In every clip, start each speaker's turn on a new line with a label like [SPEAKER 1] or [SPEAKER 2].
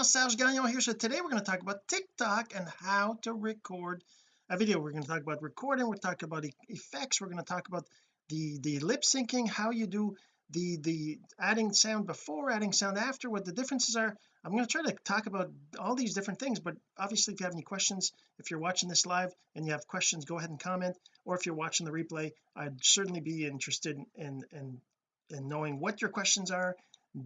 [SPEAKER 1] Jean-Serge Gagnon here. So today we're going to talk about TikTok and how to record a video. We're going to talk about recording we're talking about effects we're going to talk about the the lip syncing how you do the the adding sound before adding sound after what the differences are. I'm going to try to talk about all these different things but obviously if you have any questions if you're watching this live and you have questions go ahead and comment. Or if you're watching the replay I'd certainly be interested in in in knowing what your questions are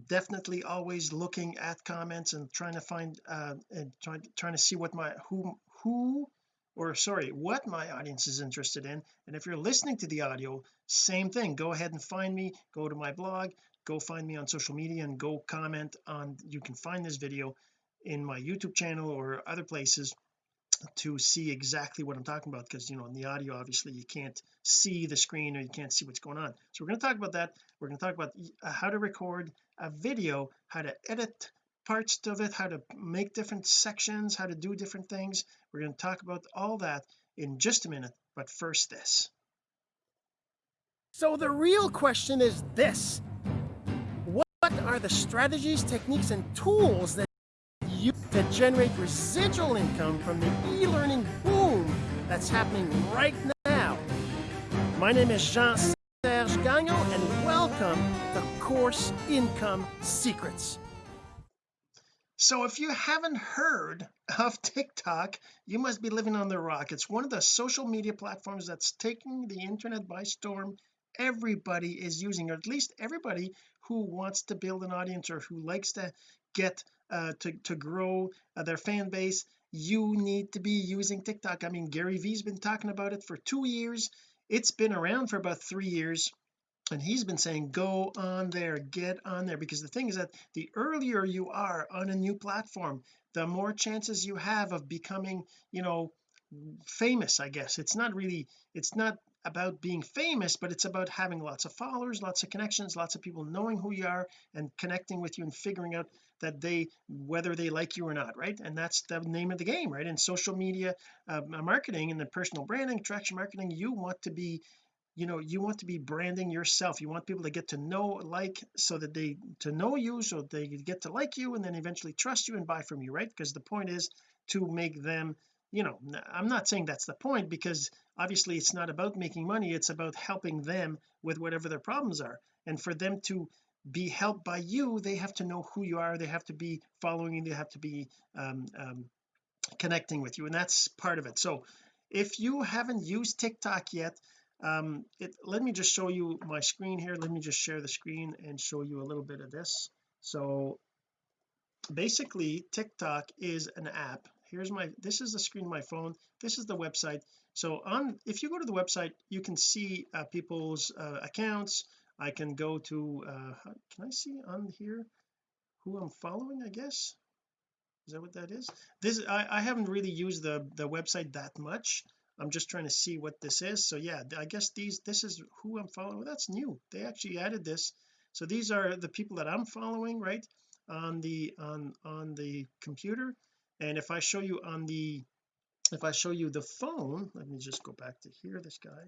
[SPEAKER 1] definitely always looking at comments and trying to find uh and trying trying to see what my who who or sorry what my audience is interested in. And if you're listening to the audio same thing. Go ahead and find me go to my blog go find me on social media and go comment on you can find this video in my YouTube channel or other places to see exactly what I'm talking about because you know in the audio obviously you can't see the screen or you can't see what's going on. So we're going to talk about that. We're going to talk about uh, how to record a video how to edit parts of it how to make different sections how to do different things. We're going to talk about all that in just a minute. But first this. So the real question is this. What are the strategies techniques and tools that you to generate residual income from the e-learning boom that's happening right now. My name is Jean-Serge Gagnon and welcome to Course Income Secrets. So if you haven't heard of TikTok you must be living on the rock. It's one of the social media platforms that's taking the internet by storm. Everybody is using or at least everybody who wants to build an audience or who likes to get uh to to grow uh, their fan base. You need to be using TikTok. I mean Gary Vee's been talking about it for two years. It's been around for about three years and he's been saying go on there get on there. Because the thing is that the earlier you are on a new platform the more chances you have of becoming you know famous I guess. It's not really it's not about being famous but it's about having lots of followers lots of connections lots of people knowing who you are and connecting with you and figuring out that they whether they like you or not right? And that's the name of the game right? In social media uh, marketing and the personal branding attraction marketing you want to be you know you want to be branding yourself. You want people to get to know like so that they to know you so they get to like you and then eventually trust you and buy from you right? Because the point is to make them you know I'm not saying that's the point because obviously it's not about making money. It's about helping them with whatever their problems are. And for them to be helped by you they have to know who you are they have to be following you they have to be um, um, connecting with you and that's part of it. So if you haven't used TikTok yet um it let me just show you my screen here let me just share the screen and show you a little bit of this. So basically TikTok is an app. Here's my this is the screen of my phone this is the website. So on if you go to the website you can see uh, people's uh, accounts I can go to uh can I see on here who I'm following I guess? Is that what that is? This I, I haven't really used the the website that much. I'm just trying to see what this is. So yeah I guess these this is who I'm following. That's new. They actually added this. So these are the people that I'm following right on the on on the computer. And if I show you on the if I show you the phone let me just go back to here this guy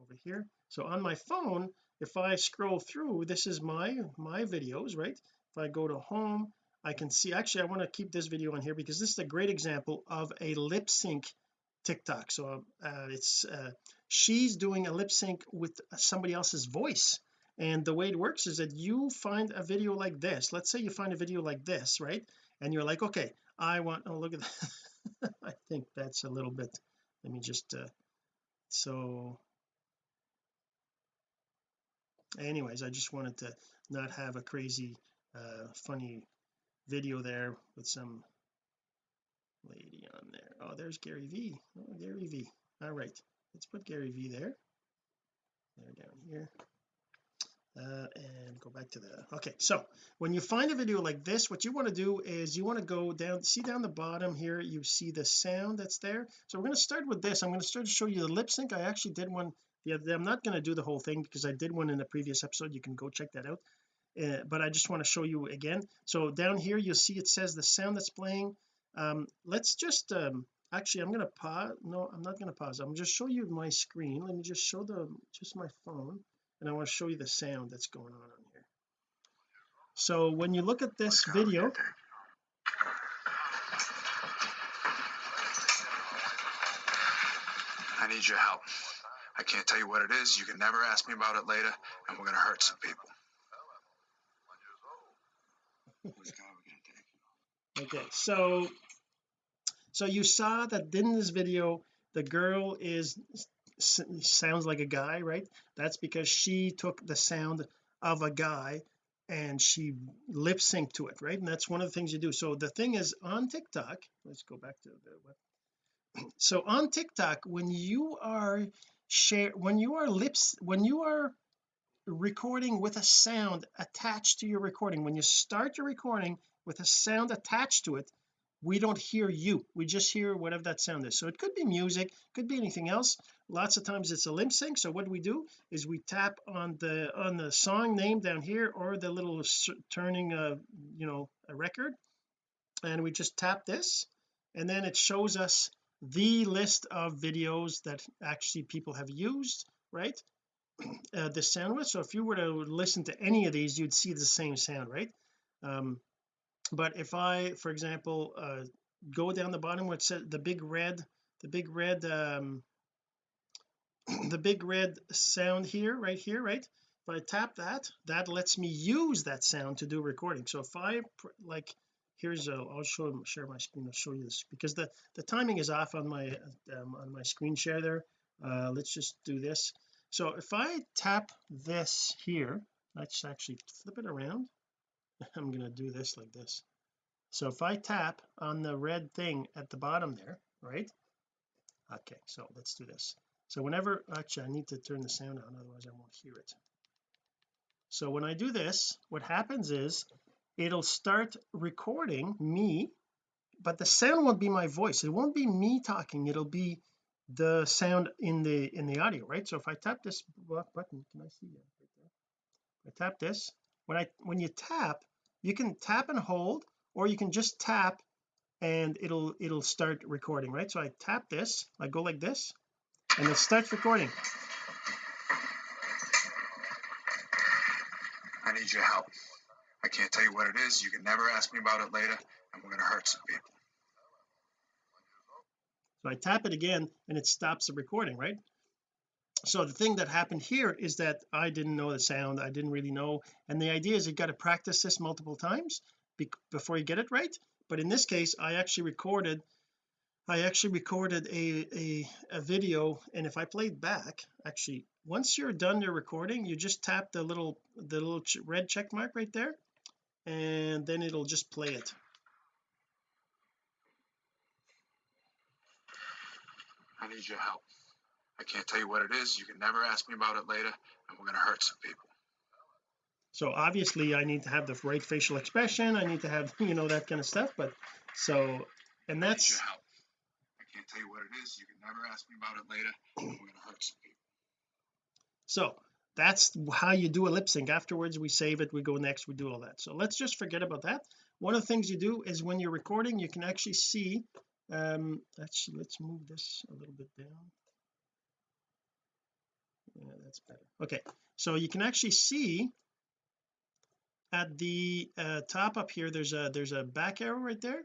[SPEAKER 1] over here. So on my phone if I scroll through this is my my videos right? If I go to home I can see actually I want to keep this video on here because this is a great example of a lip sync TikTok. So uh, it's uh, she's doing a lip sync with somebody else's voice. And the way it works is that you find a video like this. Let's say you find a video like this right? And you're like okay I want oh look at that. I think that's a little bit let me just uh, so anyways I just wanted to not have a crazy uh funny video there with some lady on there. Oh there's Gary Vee oh Gary Vee all right. Let's put Gary Vee there. There down here. Uh, and go back to the okay so when you find a video like this what you want to do is you want to go down see down the bottom here you see the sound that's there. So we're going to start with this. I'm going to start to show you the lip sync. I actually did one yeah I'm not going to do the whole thing because I did one in the previous episode. You can go check that out. Uh, but I just want to show you again. So down here you'll see it says the sound that's playing. Um, let's just um, actually I'm going to pause no I'm not going to pause. I'm just show you my screen. Let me just show the just my phone and I want to show you the sound that's going on on here. So when you look at this video
[SPEAKER 2] I need your help. I can't tell you what it is. You can never ask me about it later, and we're gonna hurt some people.
[SPEAKER 1] Okay so so you saw that in this video the girl is sounds like a guy right that's because she took the sound of a guy and she lip synced to it right and that's one of the things you do so the thing is on TikTok let's go back to the web so on TikTok when you are share when you are lips when you are recording with a sound attached to your recording when you start your recording with a sound attached to it we don't hear you. We just hear whatever that sound is. So it could be music could be anything else. Lots of times it's a lip sync. So what we do is we tap on the on the song name down here or the little turning uh you know a record. And we just tap this. And then it shows us the list of videos that actually people have used right? Uh, the sound with so if you were to listen to any of these you'd see the same sound right? Um but if I for example uh go down the bottom where it the big red the big red um the big red sound here right here right? If I tap that that lets me use that sound to do recording. So if I like here's a I'll show share my screen I'll show you this because the the timing is off on my um, on my screen share there. Uh let's just do this. So if I tap this here let's actually flip it around. I'm gonna do this like this. So if I tap on the red thing at the bottom there right? Okay so let's do this. So whenever actually I need to turn the sound on otherwise I won't hear it. So when I do this what happens is it'll start recording me but the sound won't be my voice. It won't be me talking. It'll be the sound in the in the audio right? So if I tap this button can I see there? I tap this when I when you tap you can tap and hold or you can just tap and it'll it'll start recording right? So I tap this I go like this and it starts recording.
[SPEAKER 2] I need your help. I can't tell you what it is. You can never ask me about it later, and we're gonna hurt some people.
[SPEAKER 1] so I tap it again and it stops the recording right? So the thing that happened here is that I didn't know the sound. I didn't really know. And the idea is you've got to practice this multiple times be before you get it right. But in this case I actually recorded I actually recorded a, a a video. And if I played back actually once you're done your recording you just tap the little the little ch red check mark right there and then it'll just play it
[SPEAKER 2] I need your help. I can't tell you what it is. You can never ask me about it later, and we're gonna hurt some people.
[SPEAKER 1] so obviously I need to have the right facial expression I need to have you know that kind of stuff but so and
[SPEAKER 2] I need
[SPEAKER 1] that's
[SPEAKER 2] your help. I can't tell you what it is. You can never ask me about it later, and we're gonna hurt some people.
[SPEAKER 1] so that's how you do a lip sync. Afterwards we save it we go next we do all that. So let's just forget about that. One of the things you do is when you're recording you can actually see um let's let's move this a little bit down. Yeah that's better. Okay so you can actually see at the uh, top up here there's a there's a back arrow right there.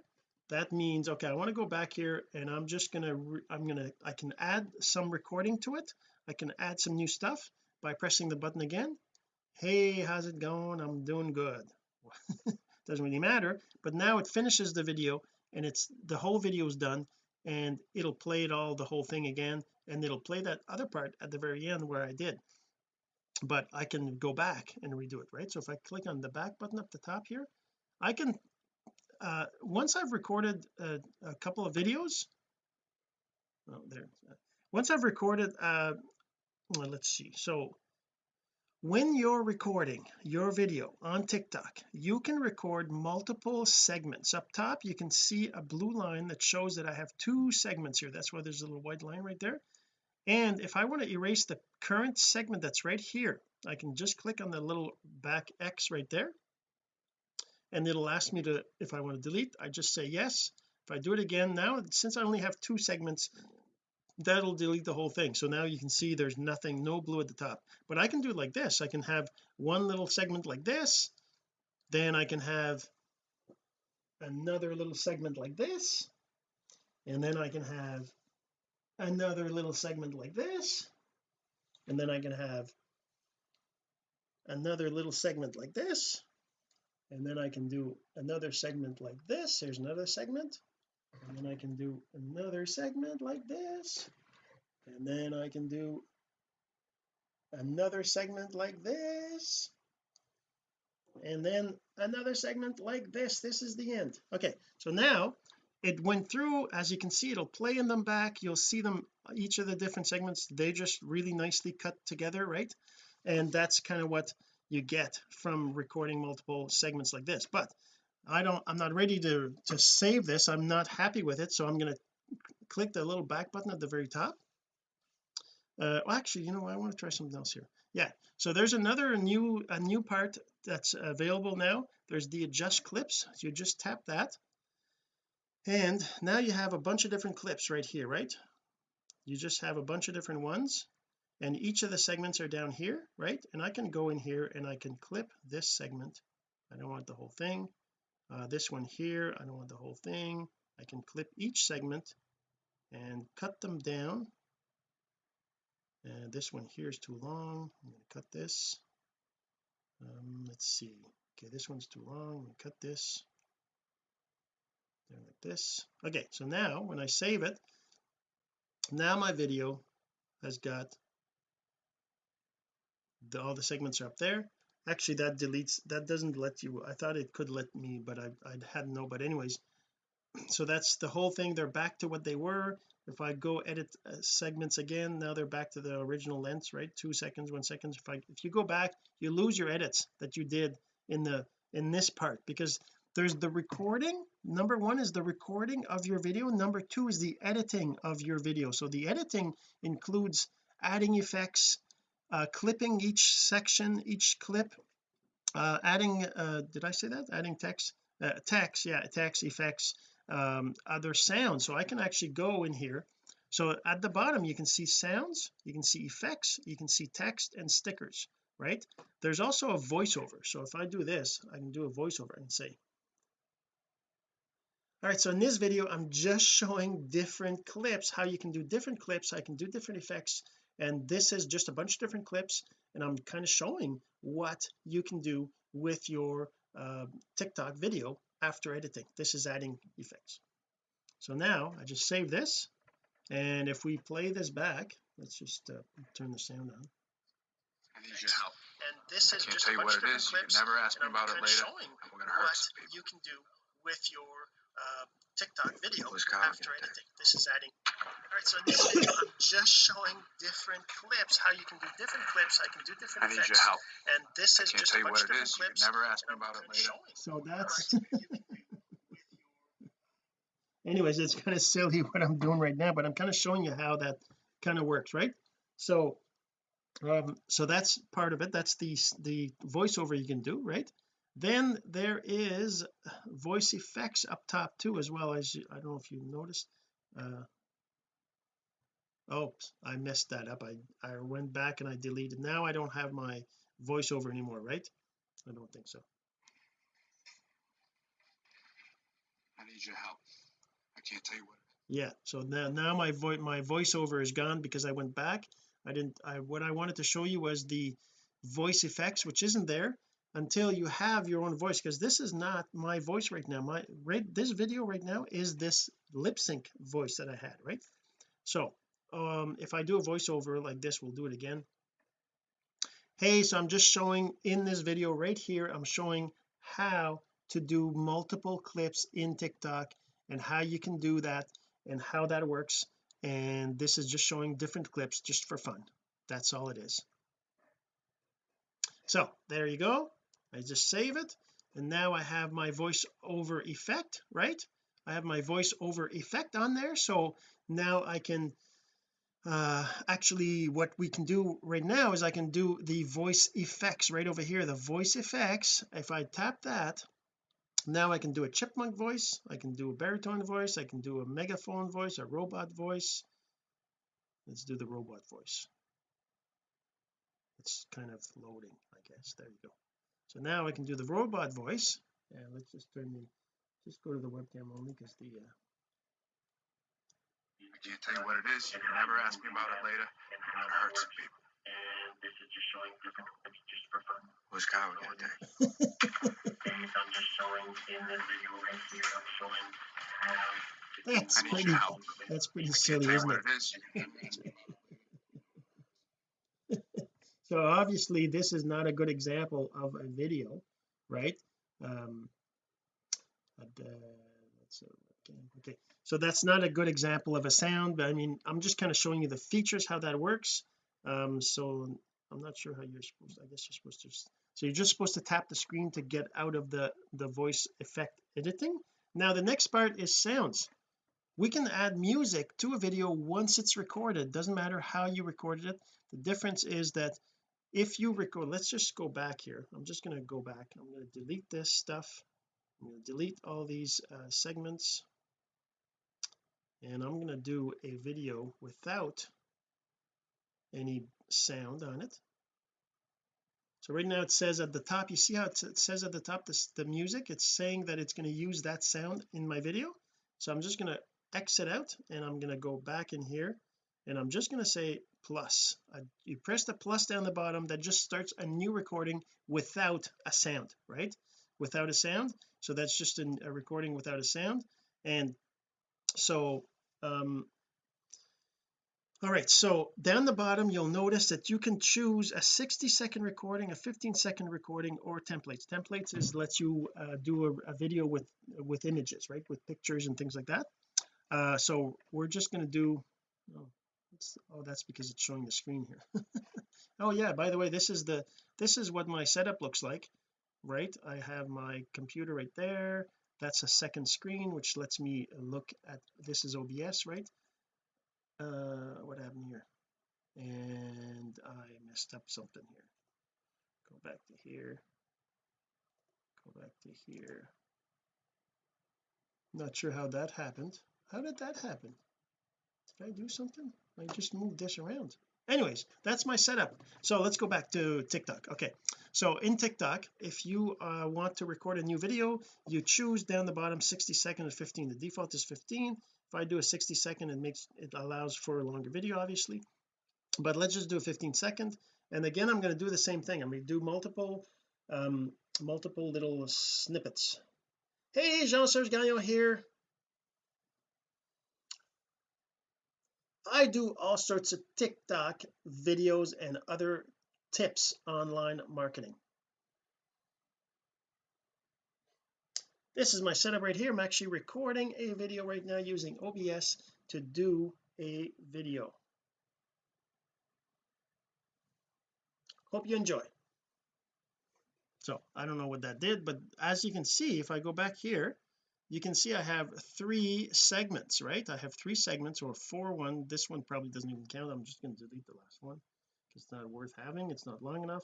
[SPEAKER 1] That means okay I want to go back here and I'm just gonna I'm gonna I can add some recording to it. I can add some new stuff by pressing the button again hey how's it going? I'm doing good. Doesn't really matter but now it finishes the video and it's the whole video is done and it'll play it all the whole thing again and it'll play that other part at the very end where I did. But I can go back and redo it right? So if I click on the back button up the top here I can uh once I've recorded a, a couple of videos oh there once I've recorded uh well, let's see. So when you're recording your video on TikTok you can record multiple segments. Up top you can see a blue line that shows that I have two segments here. That's why there's a little white line right there. And if I want to erase the current segment that's right here I can just click on the little back X right there. And it'll ask me to if I want to delete I just say yes. If I do it again now since I only have two segments that'll delete the whole thing. So now you can see there's nothing no blue at the top. But I can do it like this. I can have one little segment like this. Then I can have another little segment like this. And then I can have another little segment like this. And then I can have another little segment like this. And then I can do another segment like this. Here's another segment and then I can do another segment like this. And then I can do another segment like this. And then another segment like this. This is the end. Okay so now it went through. As you can see it'll play in them back. You'll see them each of the different segments they just really nicely cut together right? And that's kind of what you get from recording multiple segments like this. But I don't I'm not ready to to save this. I'm not happy with it so I'm going to click the little back button at the very top. Uh well, actually you know I want to try something else here. Yeah so there's another new a new part that's available now. There's the adjust clips. So you just tap that. And now you have a bunch of different clips right here right? You just have a bunch of different ones and each of the segments are down here right? And I can go in here and I can clip this segment. I don't want the whole thing uh, this one here I don't want the whole thing. I can clip each segment and cut them down. And this one here is too long. I'm going to cut this. Um, let's see. Okay this one's too long. I'm going to cut this. There like this. Okay so now when I save it now my video has got the, all the segments are up there actually that deletes that doesn't let you I thought it could let me but I, I had no but anyways. So that's the whole thing. They're back to what they were. If I go edit uh, segments again now they're back to the original lengths right? Two seconds one second if I if you go back you lose your edits that you did in the in this part because there's the recording. Number one is the recording of your video. Number two is the editing of your video. So the editing includes adding effects uh, clipping each section each clip uh, adding uh, did I say that? Adding text uh, text yeah text effects um, other sounds. So I can actually go in here. So at the bottom you can see sounds you can see effects you can see text and stickers right? There's also a voiceover. So if I do this I can do a voiceover and say all right so in this video I'm just showing different clips how you can do different clips I can do different effects and this is just a bunch of different clips and I'm kind of showing what you can do with your uh, TikTok video after editing this is adding effects so now I just save this and if we play this back let's just uh, turn the sound on
[SPEAKER 2] I need your help.
[SPEAKER 1] and this is
[SPEAKER 2] I
[SPEAKER 1] is
[SPEAKER 2] can't
[SPEAKER 1] just
[SPEAKER 2] tell
[SPEAKER 1] a
[SPEAKER 2] you
[SPEAKER 1] bunch
[SPEAKER 2] what
[SPEAKER 1] of
[SPEAKER 2] it. You
[SPEAKER 1] clips
[SPEAKER 2] can never ask
[SPEAKER 1] and
[SPEAKER 2] me
[SPEAKER 1] I'm
[SPEAKER 2] about it later,
[SPEAKER 1] showing
[SPEAKER 2] and we're gonna hurt
[SPEAKER 1] what
[SPEAKER 2] some people.
[SPEAKER 1] you can do with your uh, TikTok video after
[SPEAKER 2] gonna
[SPEAKER 1] editing this is adding all right so in this video I'm just showing different clips how you can do different clips I can do different
[SPEAKER 2] I
[SPEAKER 1] different
[SPEAKER 2] need
[SPEAKER 1] effects
[SPEAKER 2] your help.
[SPEAKER 1] and this is just
[SPEAKER 2] tell
[SPEAKER 1] a bunch of different
[SPEAKER 2] is.
[SPEAKER 1] Clips
[SPEAKER 2] can never ask me about it later.
[SPEAKER 3] so that's
[SPEAKER 1] what you can do with your
[SPEAKER 3] anyways it's kind of silly what I'm doing right now but I'm kind of showing you how that kind of works right? So um so that's part of it. That's the the voiceover you can do right then there is voice effects up top too as well. As I don't know if you noticed uh oh I messed that up. I I went back and I deleted. Now I don't have my voiceover anymore right? I don't think so.
[SPEAKER 2] I need your help. I can't tell you what.
[SPEAKER 3] yeah so now now my voice my voiceover is gone because I went back. I didn't I what I wanted to show you was the voice effects which isn't there until you have your own voice because this is not my voice right now. My right this video right now is this lip sync voice that I had right? So um if I do a voiceover like this we'll do it again. Hey so I'm just showing in this video right here I'm showing how to do multiple clips in TikTok and how you can do that and how that works. And this is just showing different clips just for fun. That's all it is. So there you go I just save it and now I have my voice over effect right? I have my voice over effect on there so now I can uh actually what we can do right now is I can do the voice effects right over here the voice effects. If I tap that now I can do a chipmunk voice I can do a baritone voice I can do a megaphone voice a robot voice. Let's do the robot voice. It's kind of loading I guess. There you go so now I can do the robot voice and let's just turn the just go to the webcam only because the uh,
[SPEAKER 2] I can't tell you what it is. You can never ask me about it later. I'm gonna hurt some people. Who's Kyle again, Dave?
[SPEAKER 1] that's
[SPEAKER 2] I need
[SPEAKER 1] pretty
[SPEAKER 2] your help.
[SPEAKER 1] that's pretty
[SPEAKER 2] I can't
[SPEAKER 1] silly
[SPEAKER 2] tell you
[SPEAKER 1] isn't
[SPEAKER 2] what
[SPEAKER 1] it
[SPEAKER 2] it is. You can
[SPEAKER 1] so obviously this is not a good example of a video right? Um but, uh, uh, okay, okay. So that's not a good example of a sound but I mean I'm just kind of showing you the features how that works. Um so I'm not sure how you're supposed to, I guess you're supposed to so you're just supposed to tap the screen to get out of the the voice effect editing. Now the next part is sounds. We can add music to a video once it's recorded. Doesn't matter how you recorded it. The difference is that if you record let's just go back here. I'm just going to go back. I'm going to delete this stuff. I'm going to delete all these uh, segments. And I'm going to do a video without any sound on it. So right now it says at the top you see how it says at the top this the music? It's saying that it's going to use that sound in my video. So I'm just going to exit out and I'm going to go back in here and I'm just going to say plus. I, you press the plus down the bottom that just starts a new recording without a sound right? Without a sound. So that's just an, a recording without a sound. And so um all right so down the bottom you'll notice that you can choose a 60 second recording a 15 second recording or templates. Templates is lets you uh, do a, a, video with with images right? With pictures and things like that. Uh so we're just going to do oh, oh that's because it's showing the screen here. Oh yeah by the way this is the this is what my setup looks like right? I have my computer right there. That's a second screen which lets me look at this is OBS right? Uh what happened here? And I messed up something here. Go back to here. Go back to here. Not sure how that happened. How did that happen I do something? I just moved this around. Anyways that's my setup. So let's go back to TikTok. Okay. So in TikTok if you uh, want to record a new video you choose down the bottom 60 second and 15 the default is 15 if I do a 60 second it makes it allows for a longer video obviously. But let's just do a 15 second. And again I'm going to do the same thing. I'm going to do multiple um multiple little snippets. Hey Jean-Serge Gagnon here I do all sorts of TikTok videos and other tips online marketing. This is my setup right here. I'm actually recording a video right now using OBS to do a video. Hope you enjoy. So I don't know what that did but as you can see if I go back here you can see I have three segments right? I have three segments or four one. This one probably doesn't even count. I'm just going to delete the last one. It's not worth having. It's not long enough.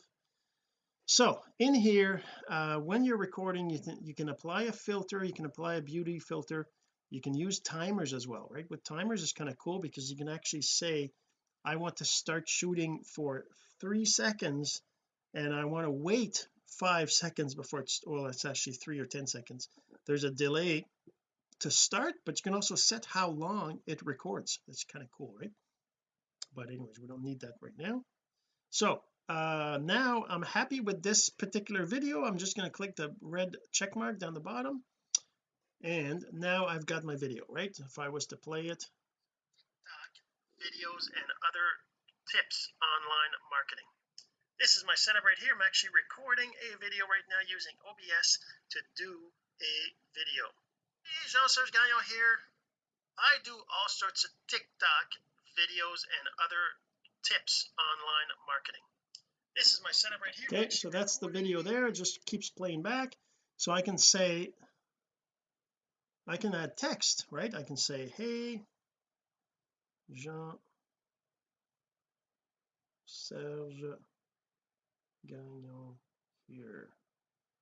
[SPEAKER 1] So in here uh, when you're recording you you can apply a filter. You can apply a beauty filter. You can use timers as well right? With timers is kind of cool because you can actually say I want to start shooting for three seconds and I want to wait five seconds before it's well it's actually three or ten seconds there's a delay to start but you can also set how long it records. That's kind of cool right? But anyways we don't need that right now. So uh now I'm happy with this particular video. I'm just going to click the red check mark down the bottom. And now I've got my video right? If I was to play it. Videos and other tips online marketing. This is my setup right here. I'm actually recording a video right now using OBS to do a video. Hey Jean-Serge Gagnon here. I do all sorts of TikTok videos and other tips online marketing. This is my setup right here. Okay so that's the video there. It just keeps playing back. So I can say I can add text right? I can say hey Jean Serge Gagnon here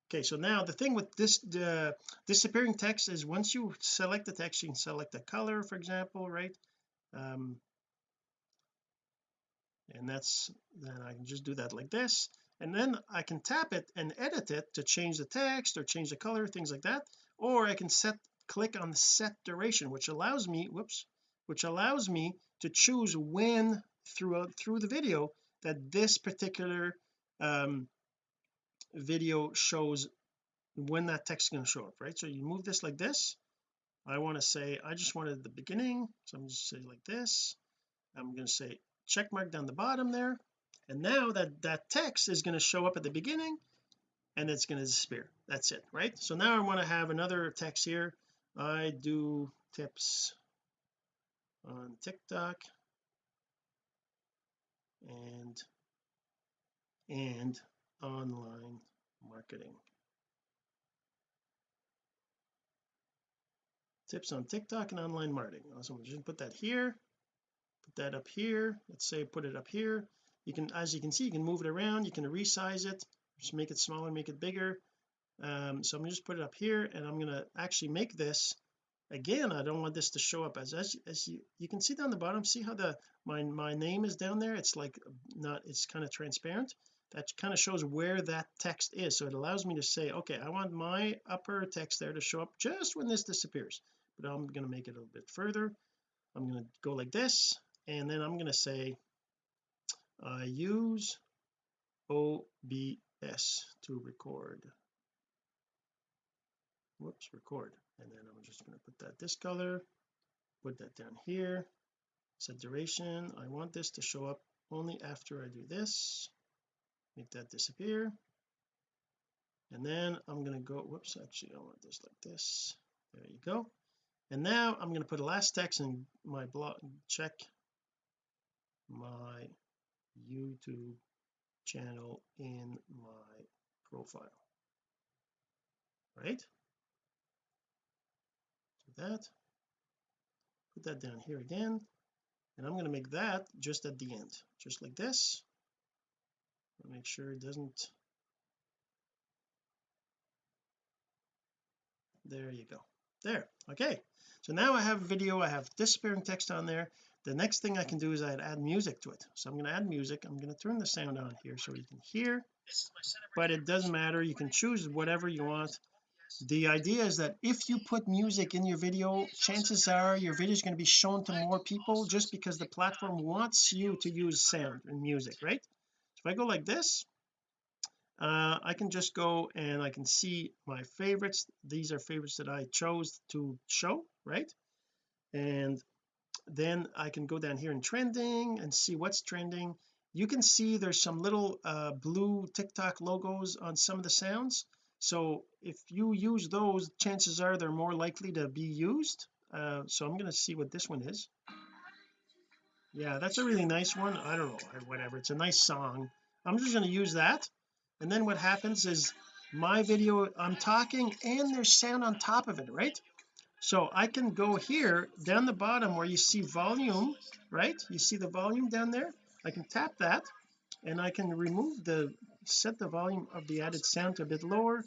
[SPEAKER 1] okay so now the thing with this the disappearing text is once you select the text you can select the color for example right? Um and that's then I can just do that like this. And then I can tap it and edit it to change the text or change the color things like that. Or I can set click on the set duration which allows me whoops which allows me to choose when throughout through the video that this particular um video shows when that text is going to show up right? So you move this like this. I want to say I just wanted the beginning so I'm just say like this. I'm going to say check mark down the bottom there. And now that that text is going to show up at the beginning and it's going to disappear. That's it right? So now I want to have another text here. I do tips on TikTok. And and online marketing. Tips on TikTok and online marketing. So I'm just put that here put that up here. Let's say put it up here. You can as you can see you can move it around. You can resize it. Just make it smaller make it bigger. Um, so I'm gonna just put it up here and I'm gonna actually make this. Again I don't want this to show up as as, as you you can see down the bottom see how the my my name is down there? It's like not it's kind of transparent that kind of shows where that text is. So it allows me to say okay I want my upper text there to show up just when this disappears but I'm going to make it a little bit further. I'm going to go like this and then I'm going to say I use OBS to record. Whoops record. And then I'm just going to put that this color put that down here. Set duration. I want this to show up only after I do this make that disappear. And then I'm going to go whoops actually I want this like this. There you go. And now I'm going to put a last text in my blog check my YouTube channel in my profile. Right? So that. Put that down here again. And I'm going to make that just at the end just like this make sure it doesn't there you go. There okay. So now I have video I have disappearing text on there. The next thing I can do is I'd add music to it. So I'm going to add music. I'm going to turn the sound on here so you can hear. But it doesn't matter. You can choose whatever you want. The idea is that if you put music in your video chances are your video is going to be shown to more people just because the platform wants you to use sound and music right if I go like this uh, I can just go and I can see my favorites. These are favorites that I chose to show right? And then I can go down here in trending and see what's trending. You can see there's some little uh, blue TikTok logos on some of the sounds. So if you use those chances are they're more likely to be used. Uh, so I'm going to see what this one is yeah that's a really nice one. I don't know whatever it's a nice song. I'm just going to use that. And then what happens is my video I'm talking and there's sound on top of it right? So I can go here down the bottom where you see volume right? You see the volume down there? I can tap that and I can remove the set the volume of the added sound a bit lower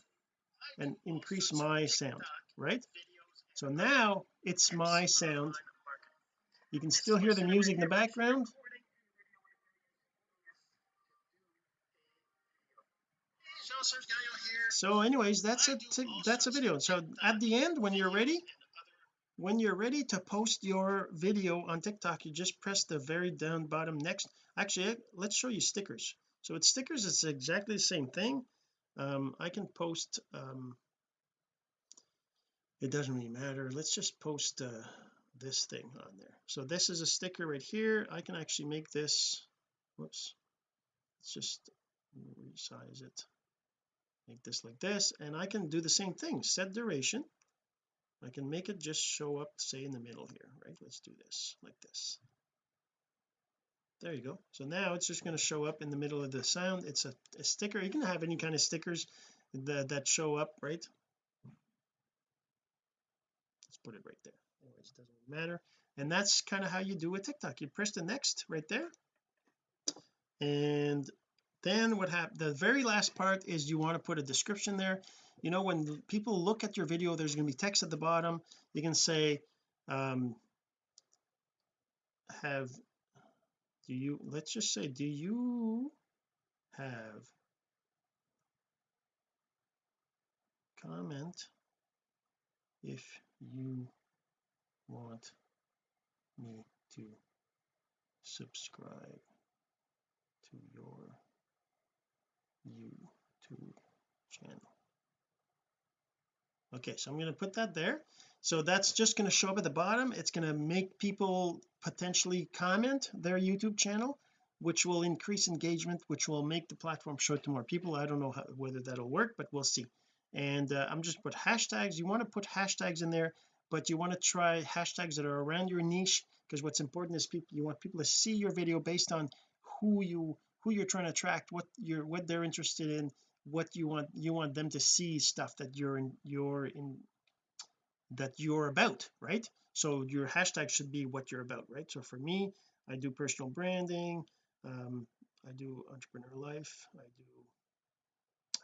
[SPEAKER 1] and increase my sound right? So now it's my sound you can still hear the music in the background. So anyways that's it that's a video. So at the end when you're ready when you're ready to post your video on TikTok you just press the very down bottom next. Actually let's show you stickers. So with stickers it's exactly the same thing. Um, I can post um, it doesn't really matter. Let's just post uh, this thing on there. So this is a sticker right here. I can actually make this whoops let's just resize it. Make this like this and I can do the same thing set duration. I can make it just show up say in the middle here right? Let's do this like this. There you go. So now it's just going to show up in the middle of the sound. It's a, a sticker. You can have any kind of stickers that, that show up right put it right there. Anyways it doesn't matter. And that's kind of how you do a TikTok. You press the next right there. And then what happened the very last part is you want to put a description there. You know when people look at your video there's going to be text at the bottom. You can say um have do you let's just say do you have comment if you want me to subscribe to your YouTube channel. Okay so I'm going to put that there. So that's just going to show up at the bottom. It's going to make people potentially comment their YouTube channel which will increase engagement which will make the platform show to more people. I don't know how, whether that'll work but we'll see and uh, I'm just put hashtags. You want to put hashtags in there but you want to try hashtags that are around your niche because what's important is people you want people to see your video based on who you who you're trying to attract what you're what they're interested in what you want you want them to see stuff that you're in you're in that you're about right? So your hashtag should be what you're about right? So for me I do personal branding um I do entrepreneur life I do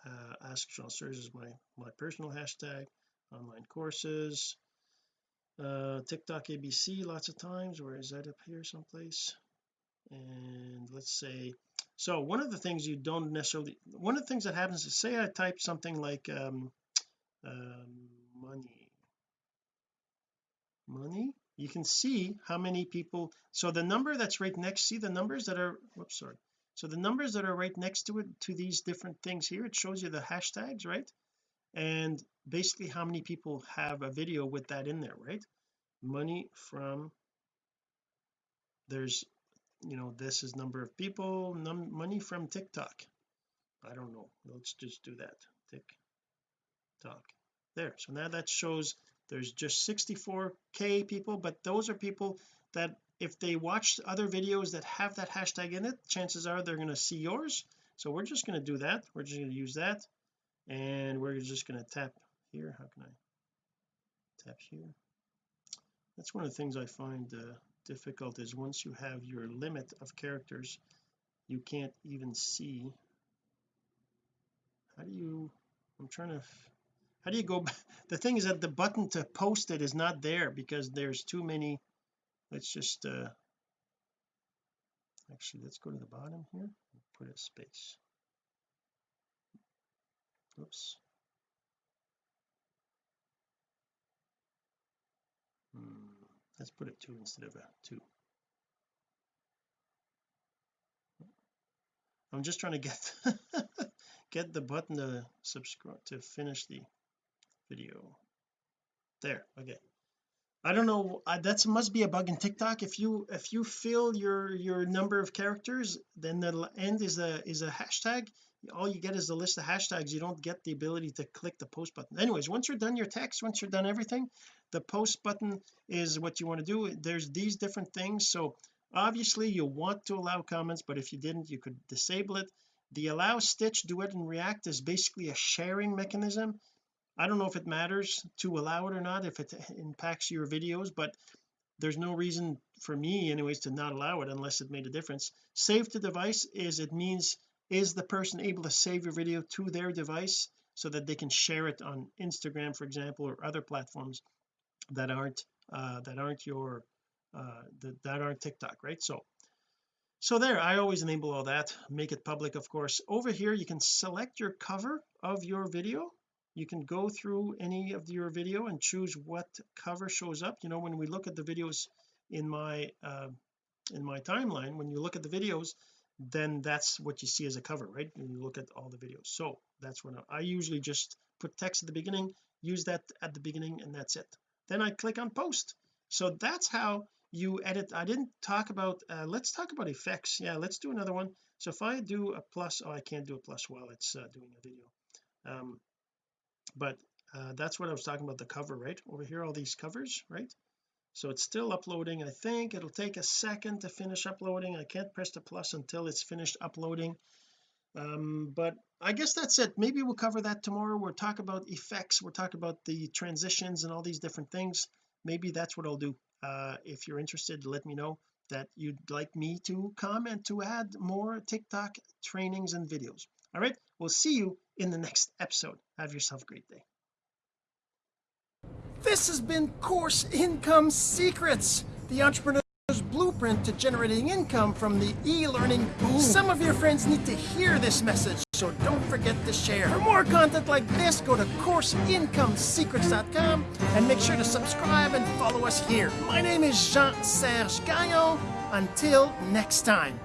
[SPEAKER 1] uh, ask Jean-Serge is my my personal hashtag. Online courses. Uh TikTok ABC lots of times where is that up here someplace? And let's say so one of the things you don't necessarily one of the things that happens is say I type something like um, um money. Money? You can see how many people so the number that's right next see the numbers that are whoops sorry so the numbers that are right next to it to these different things here it shows you the hashtags right? And basically how many people have a video with that in there right? Money from there's you know this is number of people num money from TikTok. I don't know. Let's just do that. TikTok. There. So now that shows there's just 64k people but those are people that if they watch other videos that have that hashtag in it chances are they're going to see yours. So we're just going to do that. We're just going to use that. And we're just going to tap here. How can I tap here? That's one of the things I find uh, difficult is once you have your limit of characters you can't even see. How do you I'm trying to how do you go the thing is that the button to post it is not there because there's too many let's just uh actually let's go to the bottom here put a space. Oops. Hmm let's put a two instead of a two. I'm just trying to get get the button to subscribe to finish the video. There okay I don't know that must be a bug in TikTok. If you if you fill your your number of characters then the end is a is a hashtag. All you get is a list of hashtags. You don't get the ability to click the post button. Anyways once you're done your text once you're done everything the post button is what you want to do. There's these different things. So obviously you want to allow comments but if you didn't you could disable it. The allow stitch duet and react is basically a sharing mechanism I don't know if it matters to allow it or not if it impacts your videos but there's no reason for me anyways to not allow it unless it made a difference. Save to device is it means is the person able to save your video to their device so that they can share it on Instagram for example or other platforms that aren't uh that aren't your uh that, that aren't TikTok right? So so there I always enable all that make it public of course. Over here you can select your cover of your video you can go through any of your video and choose what cover shows up. You know when we look at the videos in my uh, in my timeline when you look at the videos then that's what you see as a cover right? When you look at all the videos. So that's when I, usually just put text at the beginning use that at the beginning and that's it. Then I click on post. So that's how you edit. I didn't talk about uh, let's talk about effects. Yeah let's do another one. So if I do a plus oh I can't do a plus while it's uh, doing a video. Um but uh, that's what I was talking about the cover right? Over here all these covers right? So it's still uploading I think. It'll take a second to finish uploading. I can't press the plus until it's finished uploading. Um but I guess that's it. Maybe we'll cover that tomorrow. We'll talk about effects. We'll talk about the transitions and all these different things. Maybe that's what I'll do. Uh if you're interested let me know that you'd like me to comment to add more TikTok trainings and videos. All right? We'll see you in the next episode have yourself a great day
[SPEAKER 4] This has been Course Income Secrets, the entrepreneur's blueprint to generating income from the e-learning boom. Some of your friends need to hear this message, so don't forget
[SPEAKER 1] forget to share. For more content like this, go to CourseIncomeSecrets.com and make sure to subscribe and follow us here. My name is Jean-Serge Gagnon. Until next time.